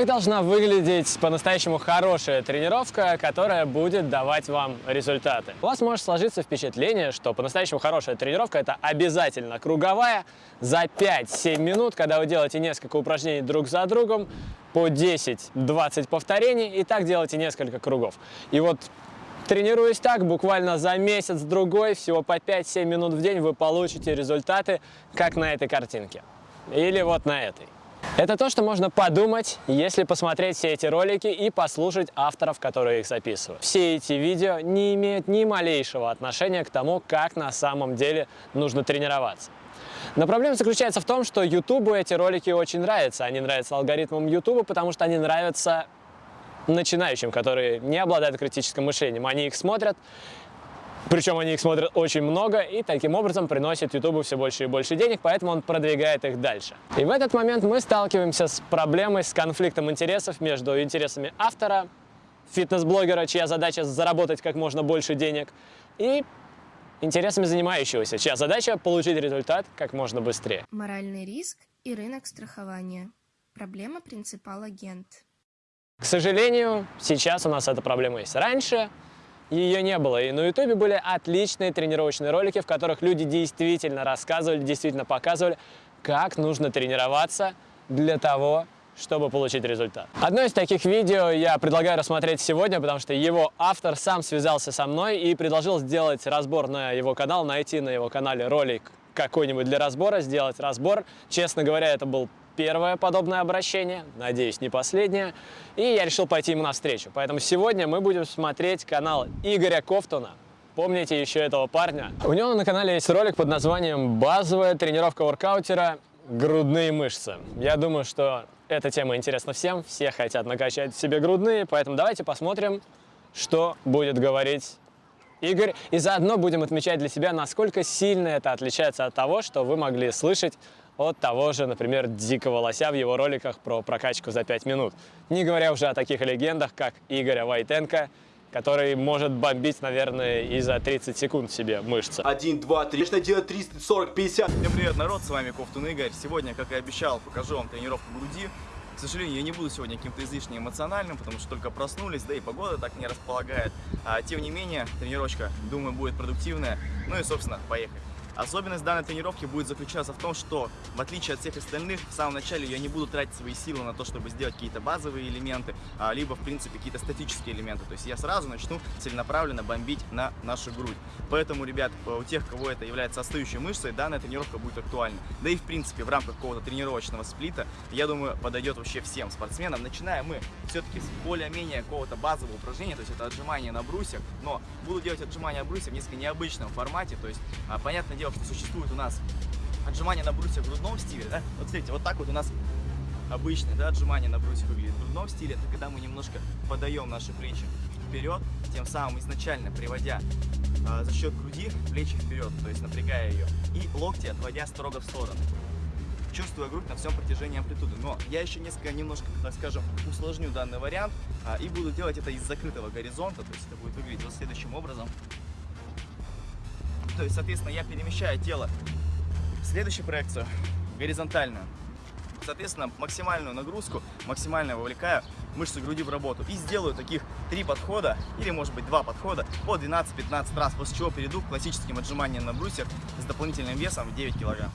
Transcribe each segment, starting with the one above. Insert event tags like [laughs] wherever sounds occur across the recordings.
Как должна выглядеть по-настоящему хорошая тренировка, которая будет давать вам результаты? У вас может сложиться впечатление, что по-настоящему хорошая тренировка – это обязательно круговая за 5-7 минут, когда вы делаете несколько упражнений друг за другом, по 10-20 повторений, и так делаете несколько кругов. И вот Тренируясь так, буквально за месяц-другой, всего по 5-7 минут в день вы получите результаты, как на этой картинке. Или вот на этой. Это то, что можно подумать, если посмотреть все эти ролики и послушать авторов, которые их записывают. Все эти видео не имеют ни малейшего отношения к тому, как на самом деле нужно тренироваться. Но проблема заключается в том, что YouTube эти ролики очень нравятся. Они нравятся алгоритмам YouTube, потому что они нравятся начинающим, которые не обладают критическим мышлением. Они их смотрят, причем они их смотрят очень много и таким образом приносят YouTube все больше и больше денег, поэтому он продвигает их дальше. И в этот момент мы сталкиваемся с проблемой, с конфликтом интересов между интересами автора, фитнес-блогера, чья задача заработать как можно больше денег, и интересами занимающегося, чья задача получить результат как можно быстрее. Моральный риск и рынок страхования. Проблема принципал-агент. К сожалению, сейчас у нас эта проблема есть. Раньше ее не было. И на ютубе были отличные тренировочные ролики, в которых люди действительно рассказывали, действительно показывали, как нужно тренироваться для того, чтобы получить результат. Одно из таких видео я предлагаю рассмотреть сегодня, потому что его автор сам связался со мной и предложил сделать разбор на его канал, найти на его канале ролик какой-нибудь для разбора, сделать разбор. Честно говоря, это был первое подобное обращение, надеюсь, не последнее, и я решил пойти ему навстречу. Поэтому сегодня мы будем смотреть канал Игоря Кофтуна. Помните еще этого парня? У него на канале есть ролик под названием «Базовая тренировка воркаутера. Грудные мышцы». Я думаю, что эта тема интересна всем, все хотят накачать себе грудные, поэтому давайте посмотрим, что будет говорить Игорь. И заодно будем отмечать для себя, насколько сильно это отличается от того, что вы могли слышать от того же, например, Дикого Лося в его роликах про прокачку за 5 минут. Не говоря уже о таких легендах, как Игоря Войтенко, который может бомбить, наверное, и за 30 секунд себе мышцы. 1, 2, 3, нужно делать 300, 40, 50. Всем привет, народ, с вами Кофтун Игорь. Сегодня, как и обещал, покажу вам тренировку груди. К сожалению, я не буду сегодня каким-то излишне эмоциональным, потому что только проснулись, да и погода так не располагает. А, тем не менее, тренировочка, думаю, будет продуктивная. Ну и, собственно, поехали. Особенность данной тренировки будет заключаться в том, что, в отличие от всех остальных, в самом начале я не буду тратить свои силы на то, чтобы сделать какие-то базовые элементы, а, либо, в принципе, какие-то статические элементы. То есть я сразу начну целенаправленно бомбить на нашу грудь. Поэтому, ребят, у тех, кого это является остающей мышцей, данная тренировка будет актуальна. Да и, в принципе, в рамках какого-то тренировочного сплита, я думаю, подойдет вообще всем спортсменам. Начинаем мы все-таки с более-менее какого-то базового упражнения, то есть это отжимание на брусьях, но буду делать отжимания брусья в несколько необычном формате, то есть, а, понятное дело, что существует у нас отжимание на брусьях в грудном стиле, да? Вот смотрите, вот так вот у нас обычное, да, отжимание на брусьях выглядит. В грудном стиле это когда мы немножко подаем наши плечи вперед, тем самым изначально приводя э, за счет груди плечи вперед, то есть напрягая ее, и локти отводя строго в сторону чувствуя грудь на всем протяжении амплитуды. Но я еще несколько, немножко, так скажем, усложню данный вариант а, и буду делать это из закрытого горизонта, то есть это будет выглядеть вот следующим образом. То есть, соответственно, я перемещаю тело в следующую проекцию, горизонтальную. Соответственно, максимальную нагрузку, максимально вовлекаю мышцы груди в работу. И сделаю таких три подхода, или может быть два подхода, по 12-15 раз, после чего перейду к классическим отжиманиям на брусьях с дополнительным весом в 9 килограмм.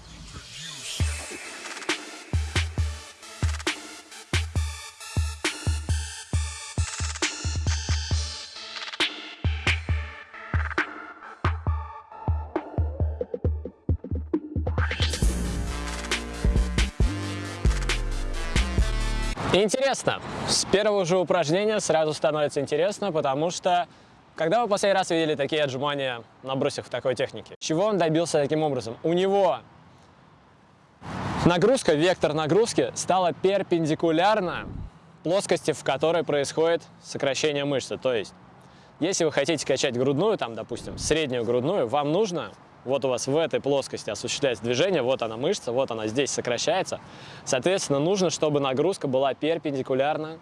Интересно. С первого же упражнения сразу становится интересно, потому что когда вы последний раз видели такие отжимания на брусьях в такой технике? Чего он добился таким образом? У него нагрузка, вектор нагрузки стала перпендикулярна плоскости, в которой происходит сокращение мышцы. То есть, если вы хотите качать грудную, там, допустим, среднюю грудную, вам нужно вот у вас в этой плоскости осуществляется движение, вот она мышца, вот она здесь сокращается. Соответственно, нужно, чтобы нагрузка была перпендикулярна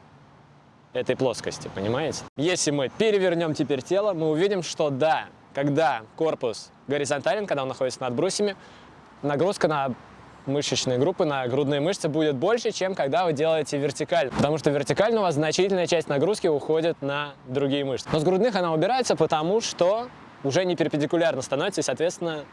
этой плоскости, понимаете? Если мы перевернем теперь тело, мы увидим, что да, когда корпус горизонтален, когда он находится над брусьями, нагрузка на мышечной группы на грудные мышцы будет больше, чем когда вы делаете вертикально. Потому что вертикально у вас значительная часть нагрузки уходит на другие мышцы. Но с грудных она убирается, потому что уже не перпендикулярно становится, и, соответственно,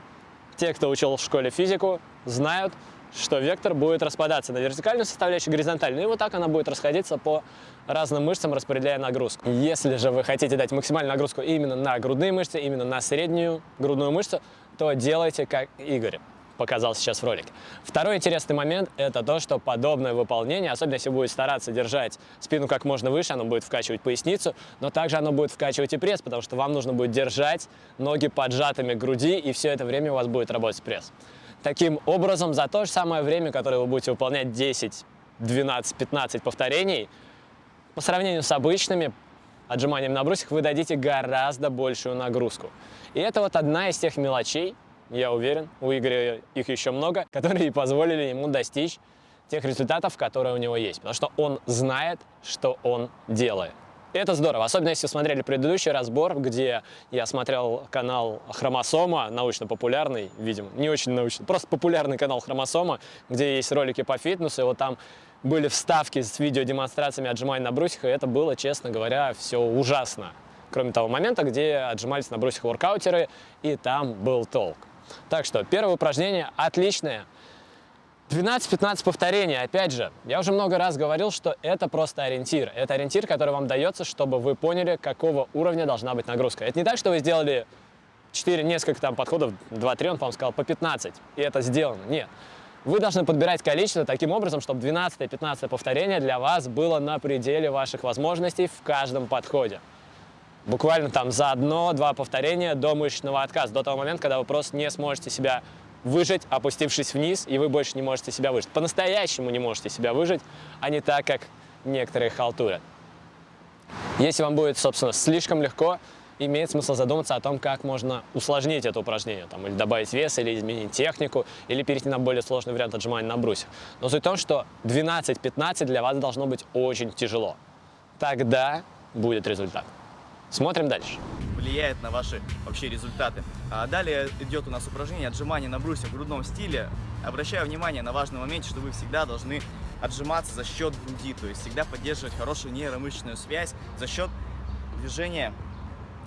те, кто учил в школе физику, знают, что вектор будет распадаться на вертикальную составляющую, горизонтальную, и вот так она будет расходиться по разным мышцам, распределяя нагрузку. Если же вы хотите дать максимальную нагрузку именно на грудные мышцы, именно на среднюю грудную мышцу, то делайте как Игорь показал сейчас в ролике. Второй интересный момент – это то, что подобное выполнение, особенно если будет стараться держать спину как можно выше, оно будет вкачивать поясницу, но также оно будет вкачивать и пресс, потому что вам нужно будет держать ноги поджатыми к груди, и все это время у вас будет работать пресс. Таким образом, за то же самое время, которое вы будете выполнять 10, 12, 15 повторений, по сравнению с обычными отжиманиями на брусьях, вы дадите гораздо большую нагрузку. И это вот одна из тех мелочей, я уверен, у Игоря их еще много, [laughs] которые позволили ему достичь тех результатов, которые у него есть. Потому что он знает, что он делает. Это здорово, особенно если смотрели предыдущий разбор, где я смотрел канал Хромосома, научно-популярный, видимо, не очень научный, просто популярный канал Хромосома, где есть ролики по фитнесу, и вот там были вставки с видеодемонстрациями отжиманий на брусьях, и это было, честно говоря, все ужасно. Кроме того момента, где отжимались на брусьях воркаутеры, и там был толк. Так что первое упражнение отличное. 12-15 повторений. Опять же, я уже много раз говорил, что это просто ориентир. Это ориентир, который вам дается, чтобы вы поняли, какого уровня должна быть нагрузка. Это не так, что вы сделали 4, несколько там подходов, 2-3, он, по-моему, сказал, по 15, и это сделано. Нет. Вы должны подбирать количество таким образом, чтобы 12-15 повторение для вас было на пределе ваших возможностей в каждом подходе буквально там за одно-два повторения до мышечного отказа, до того момента, когда вы просто не сможете себя выжить, опустившись вниз, и вы больше не можете себя выжить. По-настоящему не можете себя выжить, а не так, как некоторые халтурят. Если вам будет, собственно, слишком легко, имеет смысл задуматься о том, как можно усложнить это упражнение, там, или добавить вес, или изменить технику, или перейти на более сложный вариант отжимания на брусьях. Но суть в том, что 12-15 для вас должно быть очень тяжело. Тогда будет результат. Смотрим дальше. Влияет на ваши вообще результаты. А далее идет у нас упражнение отжимания на брусьях в грудном стиле. Обращаю внимание на важный момент, что вы всегда должны отжиматься за счет груди, то есть всегда поддерживать хорошую нейромышечную связь за счет движения,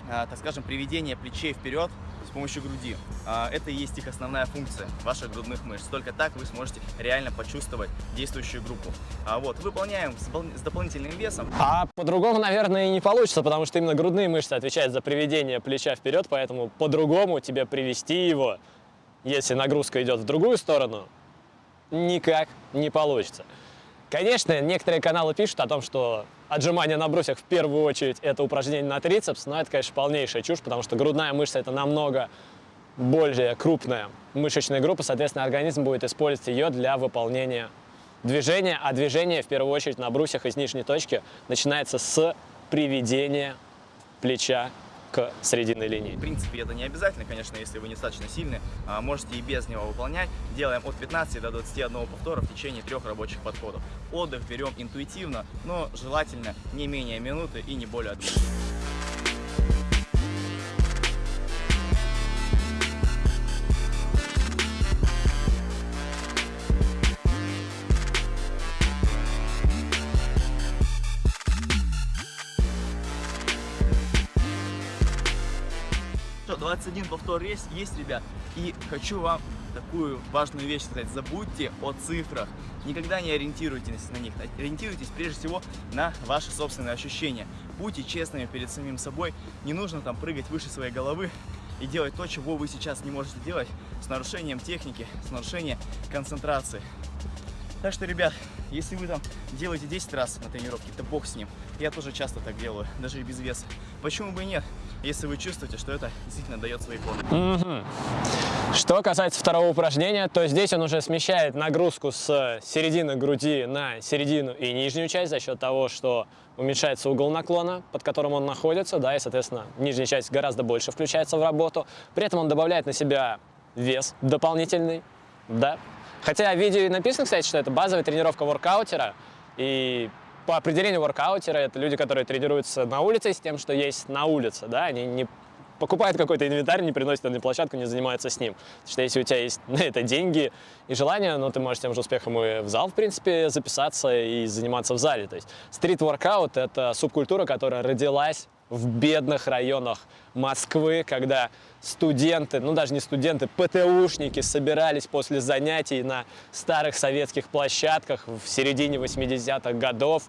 а, так скажем, приведения плечей вперед помощью груди. А, это и есть их основная функция ваших грудных мышц. Только так вы сможете реально почувствовать действующую группу. А вот, выполняем с дополнительным весом. А по-другому, наверное, и не получится, потому что именно грудные мышцы отвечают за приведение плеча вперед, поэтому по-другому тебе привести его, если нагрузка идет в другую сторону, никак не получится. Конечно, некоторые каналы пишут о том, что отжимания на брусьях в первую очередь это упражнение на трицепс, но это, конечно, полнейшая чушь, потому что грудная мышца это намного более крупная мышечная группа, соответственно, организм будет использовать ее для выполнения движения, а движение в первую очередь на брусьях из нижней точки начинается с приведения плеча к срединной линии. В принципе, это не обязательно, конечно, если вы недостаточно сильны, а, можете и без него выполнять. Делаем от 15 до 21 повтора в течение трех рабочих подходов. Отдых берем интуитивно, но желательно не менее минуты и не более одной. 21 повтор есть, есть, ребят. И хочу вам такую важную вещь сказать. Забудьте о цифрах. Никогда не ориентируйтесь на них. Ориентируйтесь прежде всего на ваши собственные ощущения. Будьте честными перед самим собой. Не нужно там прыгать выше своей головы и делать то, чего вы сейчас не можете делать с нарушением техники, с нарушением концентрации. Так что, ребят, если вы там делаете 10 раз на тренировке, то бог с ним. Я тоже часто так делаю, даже и без веса. Почему бы и нет, если вы чувствуете, что это действительно дает свои плоды. Угу. Что касается второго упражнения, то здесь он уже смещает нагрузку с середины груди на середину и нижнюю часть за счет того, что уменьшается угол наклона, под которым он находится, да, и, соответственно, нижняя часть гораздо больше включается в работу. При этом он добавляет на себя вес дополнительный, да, Хотя в видео написано, кстати, что это базовая тренировка воркаутера. И по определению воркаутера это люди, которые тренируются на улице с тем, что есть на улице. Да? Они не покупают какой-то инвентарь, не приносят на площадку, не занимаются с ним. Потому что если у тебя есть на это деньги и желание, ну, ты можешь тем же успехом и в зал, в принципе, записаться и заниматься в зале. То есть стрит-воркаут – это субкультура, которая родилась в бедных районах Москвы, когда студенты, ну даже не студенты, ПТУшники собирались после занятий на старых советских площадках в середине 80-х годов.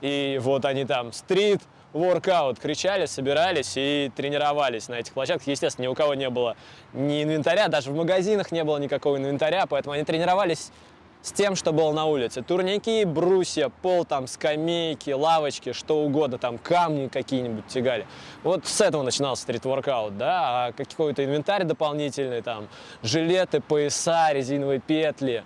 И вот они там стрит, воркаут кричали, собирались и тренировались на этих площадках. Естественно, ни у кого не было ни инвентаря, даже в магазинах не было никакого инвентаря, поэтому они тренировались с тем, что было на улице. Турники, брусья, пол, там, скамейки, лавочки, что угодно, там, камни какие-нибудь тягали. Вот с этого начинался стрит-воркаут, да, а какой-то инвентарь дополнительный, там, жилеты, пояса, резиновые петли.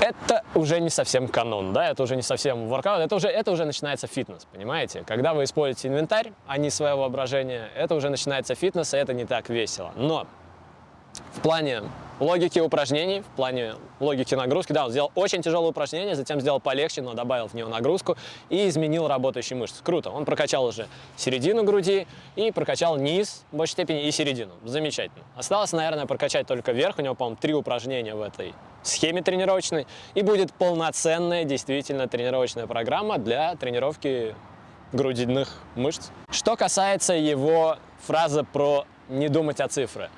Это уже не совсем канон, да, это уже не совсем воркаут, это уже, это уже начинается фитнес, понимаете? Когда вы используете инвентарь, а не свое воображение, это уже начинается фитнес, и это не так весело. Но в плане логики упражнений, в плане логики нагрузки. Да, он сделал очень тяжелое упражнение, затем сделал полегче, но добавил в него нагрузку и изменил работающие мышцы. Круто. Он прокачал уже середину груди и прокачал низ в большей степени и середину. Замечательно. Осталось, наверное, прокачать только верх. У него, по-моему, три упражнения в этой схеме тренировочной. И будет полноценная, действительно, тренировочная программа для тренировки грудиных мышц. Что касается его фразы про не думать о цифрах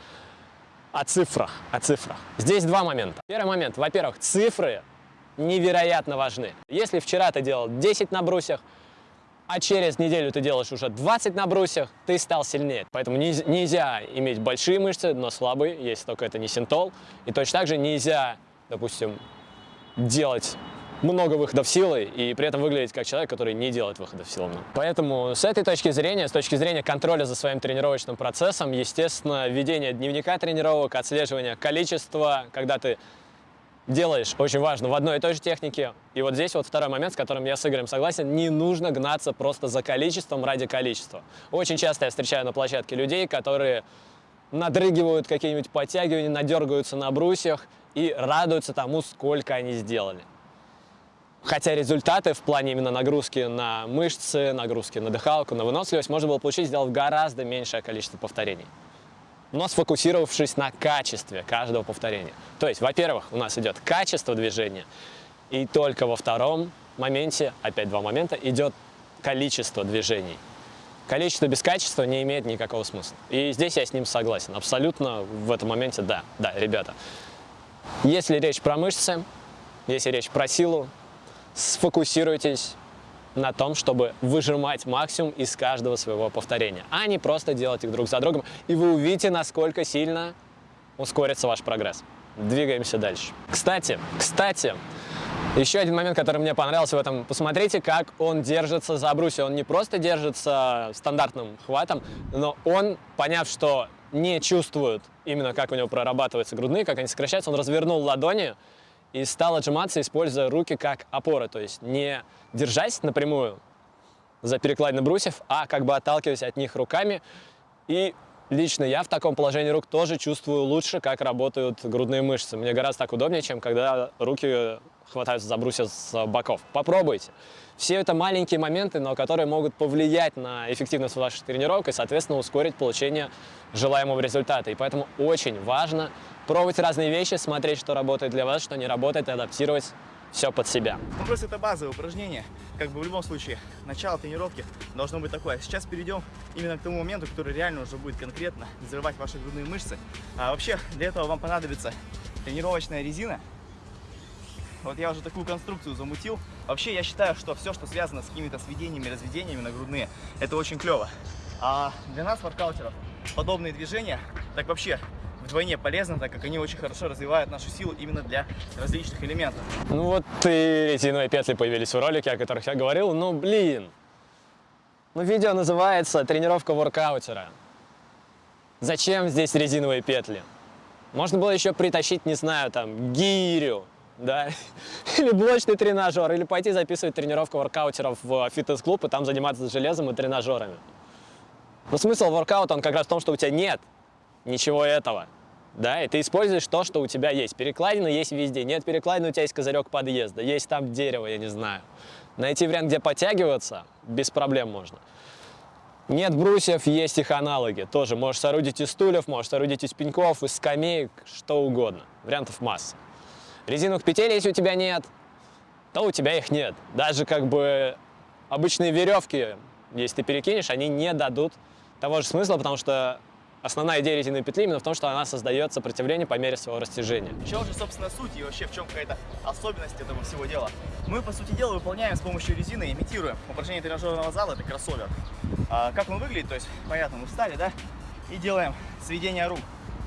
о цифрах, о цифрах. Здесь два момента. Первый момент, во-первых, цифры невероятно важны. Если вчера ты делал 10 на брусьях, а через неделю ты делаешь уже 20 на брусьях, ты стал сильнее. Поэтому нельзя иметь большие мышцы, но слабые, если только это не синтол. И точно так же нельзя, допустим, делать много выходов силы и при этом выглядеть как человек, который не делает выходов силы. Поэтому с этой точки зрения, с точки зрения контроля за своим тренировочным процессом, естественно, ведение дневника тренировок, отслеживание количества, когда ты делаешь, очень важно, в одной и той же технике. И вот здесь вот второй момент, с которым я с Игорем согласен, не нужно гнаться просто за количеством ради количества. Очень часто я встречаю на площадке людей, которые надрыгивают какие-нибудь подтягивания, надергаются на брусьях и радуются тому, сколько они сделали. Хотя результаты в плане именно нагрузки на мышцы, нагрузки на дыхалку, на выносливость можно было получить, сделав гораздо меньшее количество повторений. Но сфокусировавшись на качестве каждого повторения. То есть, во-первых, у нас идет качество движения, и только во втором моменте, опять два момента, идет количество движений. Количество без качества не имеет никакого смысла. И здесь я с ним согласен. Абсолютно в этом моменте да. Да, ребята. Если речь про мышцы, если речь про силу, сфокусируйтесь на том, чтобы выжимать максимум из каждого своего повторения, а не просто делать их друг за другом, и вы увидите, насколько сильно ускорится ваш прогресс. Двигаемся дальше. Кстати, кстати, еще один момент, который мне понравился в этом. Посмотрите, как он держится за брусья. Он не просто держится стандартным хватом, но он, поняв, что не чувствует именно, как у него прорабатываются грудные, как они сокращаются, он развернул ладони, и стал отжиматься, используя руки как опоры, то есть не держась напрямую за перекладины брусьев, а как бы отталкиваясь от них руками. И лично я в таком положении рук тоже чувствую лучше, как работают грудные мышцы. Мне гораздо так удобнее, чем когда руки хватаются за брусья с боков. Попробуйте. Все это маленькие моменты, но которые могут повлиять на эффективность вашей тренировок и, соответственно, ускорить получение желаемого результата. И поэтому очень важно пробовать разные вещи, смотреть, что работает для вас, что не работает, и адаптировать все под себя. Ну, просто это базовое упражнение. Как бы в любом случае, начало тренировки должно быть такое. Сейчас перейдем именно к тому моменту, который реально уже будет конкретно взрывать ваши грудные мышцы. А вообще, для этого вам понадобится тренировочная резина. Вот я уже такую конструкцию замутил. Вообще, я считаю, что все, что связано с какими-то сведениями, разведениями на грудные, это очень клево. А для нас, воркаутеров, подобные движения, так вообще вдвойне полезно, так как они очень хорошо развивают нашу силу именно для различных элементов. Ну вот и резиновые петли появились в ролике, о которых я говорил. Ну блин, ну видео называется «Тренировка воркаутера». Зачем здесь резиновые петли? Можно было еще притащить, не знаю, там, гирю, да, [laughs] или блочный тренажер, или пойти записывать тренировку воркаутеров в фитнес-клуб и там заниматься железом и тренажерами. Но смысл воркаута, он как раз в том, что у тебя нет ничего этого да, и ты используешь то, что у тебя есть. Перекладина есть везде. Нет перекладины, у тебя есть козырек подъезда, есть там дерево, я не знаю. Найти вариант, где подтягиваться, без проблем можно. Нет брусьев, есть их аналоги. Тоже можешь соорудить из стульев, можешь соорудить из пеньков, из скамеек, что угодно. Вариантов масса. Резиновых петель, если у тебя нет, то у тебя их нет. Даже как бы обычные веревки, если ты перекинешь, они не дадут того же смысла, потому что основная идея резиновой петли именно в том, что она создает сопротивление по мере своего растяжения. В чем же, собственно, суть и вообще в чем какая-то особенность этого всего дела? Мы, по сути дела, выполняем с помощью резины, имитируем упражнение тренажерного зала, это кроссовер. А, как он выглядит, то есть, понятно, мы встали, да, и делаем сведение рук.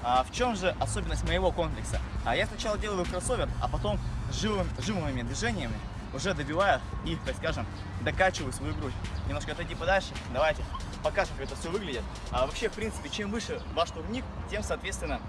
А в чем же особенность моего комплекса? А я сначала делаю кроссовер, а потом живым, живыми движениями уже добиваю и, так скажем, докачиваю свою грудь. Немножко отойди подальше, давайте покажем, как это все выглядит. А вообще, в принципе, чем выше ваш турник, тем, соответственно,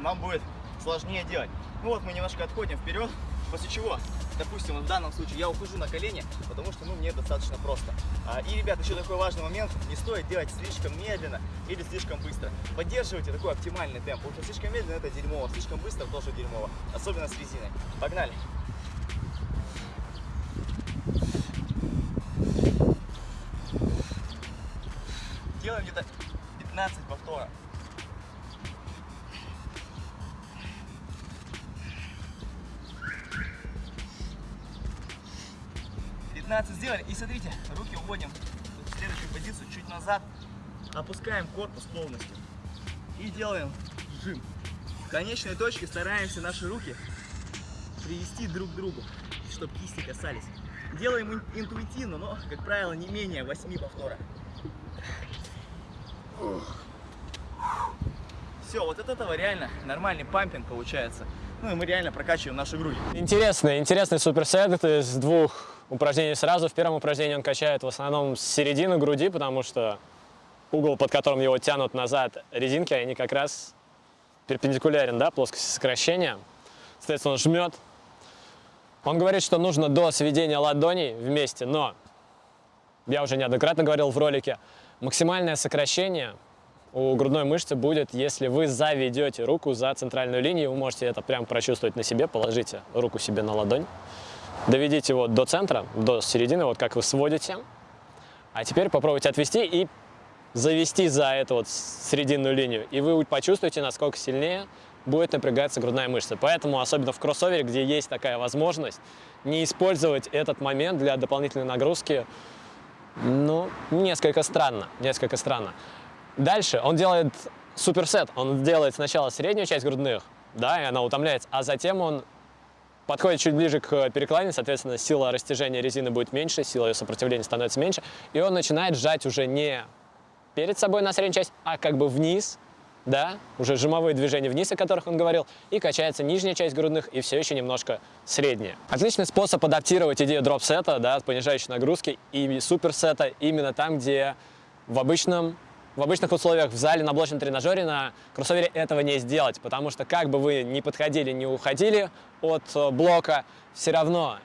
вам будет сложнее делать. Ну вот мы немножко отходим вперед, после чего, допустим, в данном случае я ухожу на колени, потому что ну, мне достаточно просто. А, и, ребят, еще такой важный момент, не стоит делать слишком медленно или слишком быстро. Поддерживайте такой оптимальный темп, потому что слишком медленно это дерьмово, слишком быстро тоже дерьмово, особенно с резиной. Погнали! Делаем где-то 15 повторов. 15 сделали. И смотрите, руки уводим в следующую позицию, чуть назад. Опускаем корпус полностью. И делаем жим. В конечной точке стараемся наши руки привести друг к другу, чтобы кисти касались. Делаем интуитивно, но, как правило, не менее 8 повторов. Все, вот от этого реально нормальный пампинг получается. Ну и мы реально прокачиваем нашу грудь. Интересный, интересный суперсет из двух упражнений сразу. В первом упражнении он качает в основном с середины груди, потому что угол, под которым его тянут назад резинки, они как раз перпендикулярен, да, плоскости сокращения. Соответственно, он жмет. Он говорит, что нужно до сведения ладоней вместе, но я уже неоднократно говорил в ролике, максимальное сокращение у грудной мышцы будет, если вы заведете руку за центральную линию. Вы можете это прям прочувствовать на себе. Положите руку себе на ладонь. Доведите его до центра, до середины, вот как вы сводите. А теперь попробуйте отвести и завести за эту вот срединную линию. И вы почувствуете, насколько сильнее будет напрягаться грудная мышца. Поэтому, особенно в кроссовере, где есть такая возможность, не использовать этот момент для дополнительной нагрузки, ну, несколько странно, несколько странно. Дальше он делает суперсет. Он делает сначала среднюю часть грудных, да, и она утомляется, а затем он подходит чуть ближе к перекладине, соответственно, сила растяжения резины будет меньше, сила ее сопротивления становится меньше, и он начинает сжать уже не перед собой на среднюю часть, а как бы вниз, да, уже жимовые движения вниз, о которых он говорил, и качается нижняя часть грудных, и все еще немножко средняя. Отличный способ адаптировать идею дроп-сета, да, понижающей нагрузки, и суперсета именно там, где в обычном в обычных условиях в зале на блочном тренажере на кроссовере этого не сделать, потому что как бы вы ни подходили, ни уходили от э, блока, все равно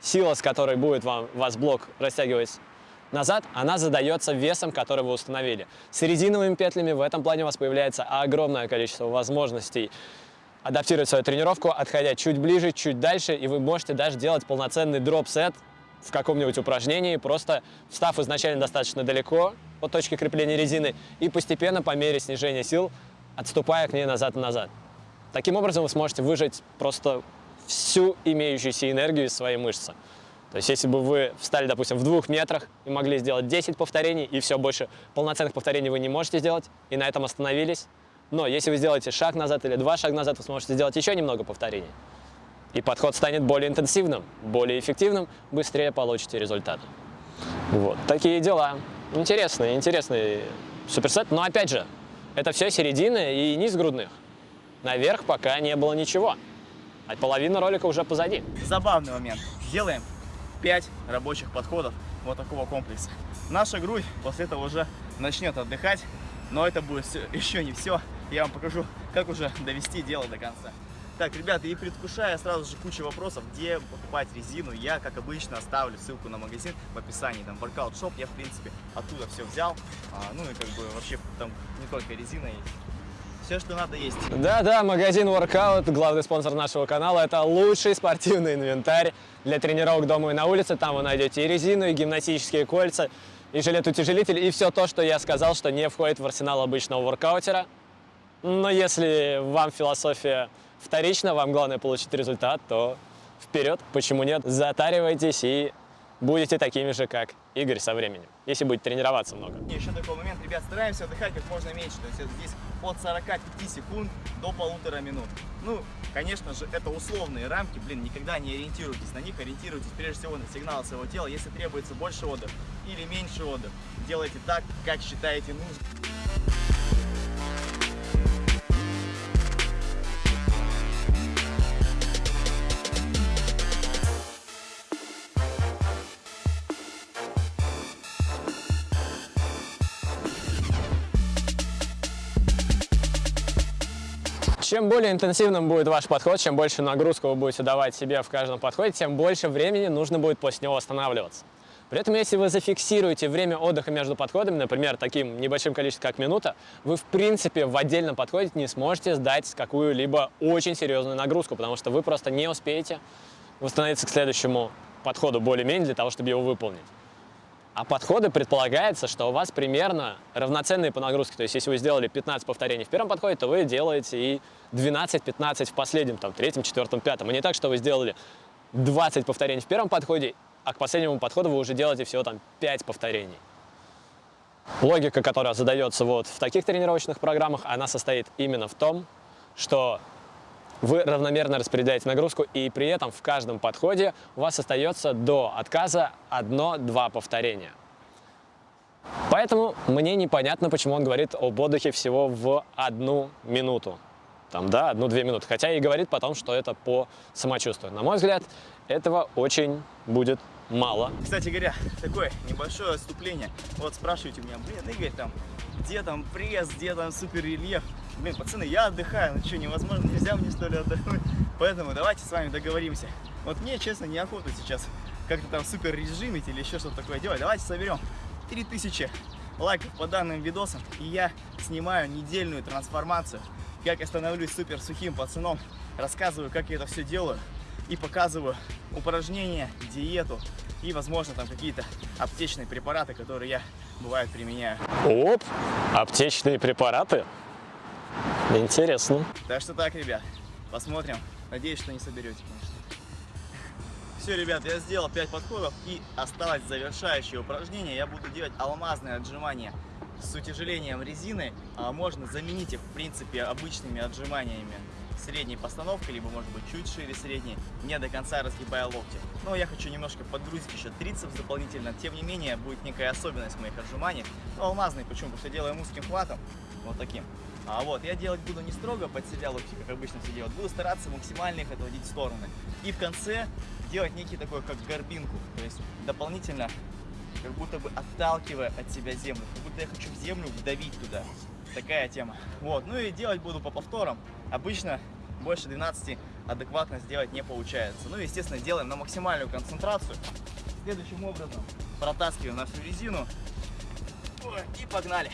сила, с которой будет вам, вас блок растягивать назад, она задается весом, который вы установили. С резиновыми петлями в этом плане у вас появляется огромное количество возможностей адаптировать свою тренировку, отходя чуть ближе, чуть дальше, и вы можете даже делать полноценный дроп-сет в каком-нибудь упражнении, просто встав изначально достаточно далеко от точки крепления резины и постепенно по мере снижения сил отступая к ней назад и назад. Таким образом вы сможете выжать просто всю имеющуюся энергию из своей мышцы. То есть если бы вы встали, допустим, в двух метрах и могли сделать 10 повторений, и все, больше полноценных повторений вы не можете сделать, и на этом остановились. Но если вы сделаете шаг назад или два шага назад, вы сможете сделать еще немного повторений и подход станет более интенсивным, более эффективным, быстрее получите результат. Вот, такие дела. Интересный, интересный суперсет, но опять же, это все середины и низ грудных. Наверх пока не было ничего, а половина ролика уже позади. Забавный момент. Делаем 5 рабочих подходов вот такого комплекса. Наша грудь после этого уже начнет отдыхать, но это будет [laughs] еще не все. Я вам покажу, как уже довести дело до конца. Так, ребята, и предвкушая сразу же кучу вопросов, где покупать резину, я, как обычно, оставлю ссылку на магазин в описании, там, Workout Shop, я, в принципе, оттуда все взял, а, ну и как бы вообще там не только резина есть. Все, что надо, есть. Да-да, магазин Workout, главный спонсор нашего канала, это лучший спортивный инвентарь для тренировок дома и на улице. Там вы найдете и резину, и гимнастические кольца, и жилет-утяжелитель, и все то, что я сказал, что не входит в арсенал обычного воркаутера. Но если вам философия вторична, вам главное получить результат, то вперед, почему нет, затаривайтесь и будете такими же, как Игорь со временем, если будете тренироваться много. Еще такой момент, ребят, стараемся отдыхать как можно меньше, то есть здесь от 45 секунд до полутора минут. Ну, конечно же, это условные рамки, блин, никогда не ориентируйтесь на них, ориентируйтесь прежде всего на сигнал своего тела. Если требуется больше отдыха или меньше отдыха, делайте так, как считаете нужным. Чем более интенсивным будет ваш подход, чем больше нагрузку вы будете давать себе в каждом подходе, тем больше времени нужно будет после него восстанавливаться. При этом, если вы зафиксируете время отдыха между подходами, например, таким небольшим количеством, как минута, вы, в принципе, в отдельном подходе не сможете сдать какую-либо очень серьезную нагрузку, потому что вы просто не успеете восстановиться к следующему подходу более-менее для того, чтобы его выполнить. А подходы предполагается, что у вас примерно равноценные по нагрузке. То есть, если вы сделали 15 повторений в первом подходе, то вы делаете и 12-15 в последнем, там, третьем, четвертом, пятом. И не так, что вы сделали 20 повторений в первом подходе, а к последнему подходу вы уже делаете всего там 5 повторений. Логика, которая задается вот в таких тренировочных программах, она состоит именно в том, что вы равномерно распределяете нагрузку, и при этом в каждом подходе у вас остается до отказа одно-два повторения. Поэтому мне непонятно, почему он говорит об отдыхе всего в одну минуту. Там, да, одну-две минуты. Хотя и говорит потом, что это по самочувствию. На мой взгляд, этого очень будет мало. Кстати говоря, такое небольшое отступление. Вот спрашиваете меня, блин, Игорь, там, где там пресс, где там супер рельеф? Блин, пацаны, я отдыхаю, ну что, невозможно, нельзя мне что ли отдохнуть? Поэтому давайте с вами договоримся. Вот мне, честно, неохота сейчас как-то там супер режимить или еще что-то такое делать. Давайте соберем 3000 лайков по данным видосам, и я снимаю недельную трансформацию, как я становлюсь супер сухим пацаном, рассказываю, как я это все делаю, и показываю упражнения, диету и, возможно, там какие-то аптечные препараты, которые я, бывает, применяю. Оп, аптечные препараты. [laughs] Интересно. Так что так, ребят, посмотрим. Надеюсь, что не соберете, конечно. Все, ребят, я сделал 5 подходов и осталось завершающее упражнение. Я буду делать алмазные отжимания с утяжелением резины. А можно заменить их, в принципе, обычными отжиманиями средней постановкой, либо, может быть, чуть шире средней, не до конца разгибая локти. Но я хочу немножко подгрузить еще трицепс дополнительно. Тем не менее, будет некая особенность моих отжиманий. Но алмазный, почему? Потому что делаем узким хватом, вот таким. А вот, я делать буду не строго под локти, как обычно все делают. Буду стараться максимально их отводить в стороны. И в конце делать некий такой, как горбинку. То есть дополнительно, как будто бы отталкивая от себя землю. Как будто я хочу в землю вдавить туда. Такая тема. Вот, ну и делать буду по повторам. Обычно больше 12 адекватно сделать не получается. Ну, естественно, делаем на максимальную концентрацию. Следующим образом протаскиваем нашу резину. И погнали.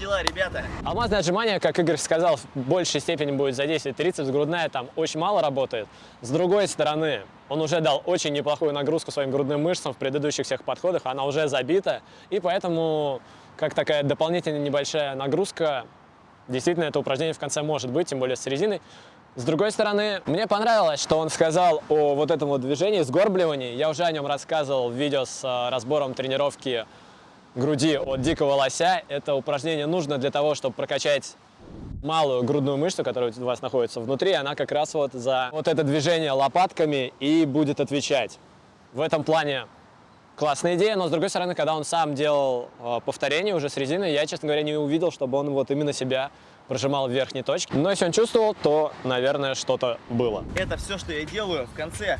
Дела, ребята. Алмазное отжимание, как Игорь сказал, в большей степени будет задействовать трицепс, грудная там очень мало работает. С другой стороны, он уже дал очень неплохую нагрузку своим грудным мышцам в предыдущих всех подходах, она уже забита, и поэтому, как такая дополнительная небольшая нагрузка, действительно это упражнение в конце может быть, тем более с резиной. С другой стороны, мне понравилось, что он сказал о вот этом вот движении, сгорбливании. Я уже о нем рассказывал в видео с э, разбором тренировки груди от дикого лося. Это упражнение нужно для того, чтобы прокачать малую грудную мышцу, которая у вас находится внутри. Она как раз вот за вот это движение лопатками и будет отвечать. В этом плане классная идея, но с другой стороны, когда он сам делал э, повторение уже с резиной, я, честно говоря, не увидел, чтобы он вот именно себя прожимал в верхней точке. Но если он чувствовал, то, наверное, что-то было. Это все, что я делаю в конце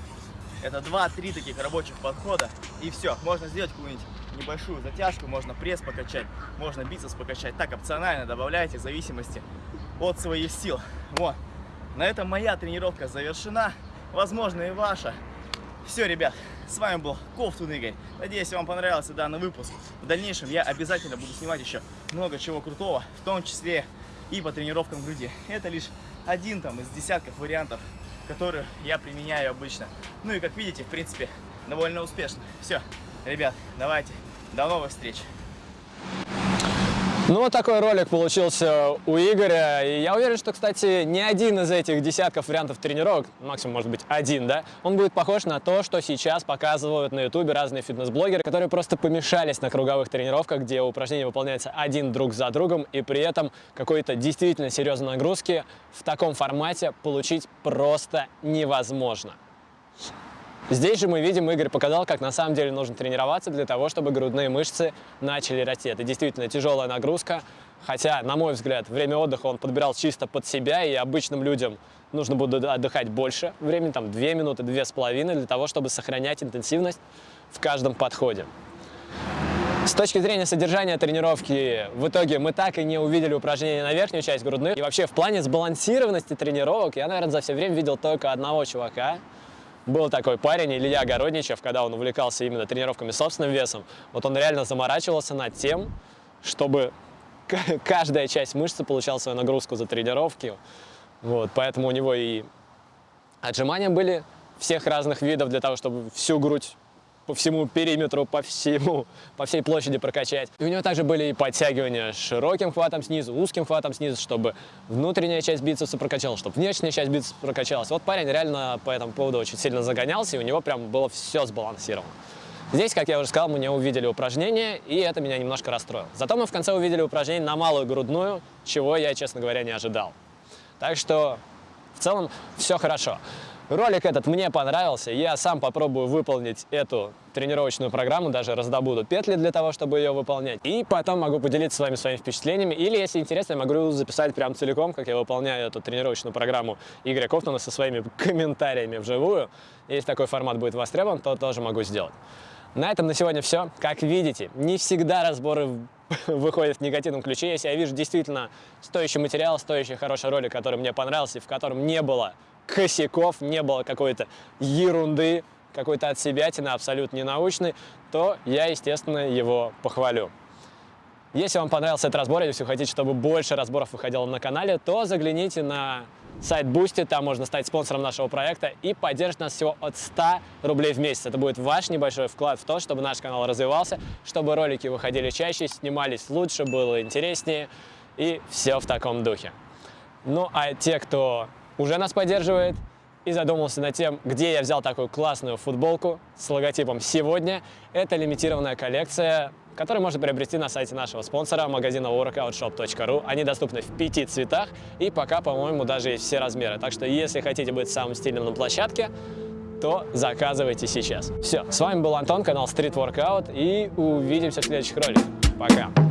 Это 2-3 таких рабочих подхода. И все, можно сделать какую-нибудь небольшую затяжку, можно пресс покачать, можно бицепс покачать. Так, опционально добавляйте в зависимости от своих сил. Вот. На этом моя тренировка завершена. Возможно и ваша. Все, ребят, с вами был Ковтун Игорь. Надеюсь, вам понравился данный выпуск. В дальнейшем я обязательно буду снимать еще много чего крутого, в том числе и по тренировкам груди. Это лишь один там из десятков вариантов, которые я применяю обычно. Ну и как видите, в принципе, довольно успешно. Все, ребят, давайте, до новых встреч. Ну, вот такой ролик получился у Игоря. И я уверен, что, кстати, ни один из этих десятков вариантов тренировок, максимум, может быть, один, да, он будет похож на то, что сейчас показывают на ютубе разные фитнес-блогеры, которые просто помешались на круговых тренировках, где упражнения выполняются один друг за другом, и при этом какой-то действительно серьезной нагрузки в таком формате получить просто невозможно. Здесь же мы видим, Игорь показал, как на самом деле нужно тренироваться для того, чтобы грудные мышцы начали расти. Это действительно тяжелая нагрузка, хотя, на мой взгляд, время отдыха он подбирал чисто под себя, и обычным людям нужно будет отдыхать больше времени, там 2 минуты, 2,5, для того, чтобы сохранять интенсивность в каждом подходе. С точки зрения содержания тренировки, в итоге мы так и не увидели упражнения на верхнюю часть грудных. И вообще в плане сбалансированности тренировок я, наверное, за все время видел только одного чувака, был такой парень, Илья Городничев, когда он увлекался именно тренировками собственным весом, вот он реально заморачивался над тем, чтобы [laughs] каждая часть мышцы получала свою нагрузку за тренировки. Вот, поэтому у него и отжимания были всех разных видов для того, чтобы всю грудь по всему периметру, по всему, по всей площади прокачать. И у него также были и подтягивания широким хватом снизу, узким хватом снизу, чтобы внутренняя часть бицепса прокачалась, чтобы внешняя часть бицепса прокачалась. Вот парень реально по этому поводу очень сильно загонялся, и у него прям было все сбалансировано. Здесь, как я уже сказал, мы не увидели упражнения, и это меня немножко расстроило. Зато мы в конце увидели упражнение на малую грудную, чего я, честно говоря, не ожидал. Так что в целом все хорошо. Ролик этот мне понравился, я сам попробую выполнить эту тренировочную программу, даже раздобуду петли для того, чтобы ее выполнять. И потом могу поделиться с вами своими впечатлениями, или, если интересно, я могу записать прям целиком, как я выполняю эту тренировочную программу Игоря Кофтона со своими комментариями вживую. Если такой формат будет востребован, то тоже могу сделать. На этом на сегодня все. Как видите, не всегда разборы [laughs] выходят в негативном ключе. Если я вижу действительно стоящий материал, стоящий хороший ролик, который мне понравился, в котором не было косяков, не было какой-то ерунды, какой-то от отсебятины абсолютно ненаучной, то я, естественно, его похвалю. Если вам понравился этот разбор, если вы хотите, чтобы больше разборов выходило на канале, то загляните на сайт Boosty, там можно стать спонсором нашего проекта и поддержать нас всего от 100 рублей в месяц. Это будет ваш небольшой вклад в то, чтобы наш канал развивался, чтобы ролики выходили чаще, снимались лучше, было интереснее и все в таком духе. Ну а те, кто уже нас поддерживает и задумался над тем, где я взял такую классную футболку с логотипом «Сегодня». Это лимитированная коллекция, которую можно приобрести на сайте нашего спонсора, магазина workoutshop.ru. Они доступны в пяти цветах и пока, по-моему, даже есть все размеры. Так что, если хотите быть самым стильным на площадке, то заказывайте сейчас. Все, с вами был Антон, канал Street Workout, и увидимся в следующих роликах. Пока!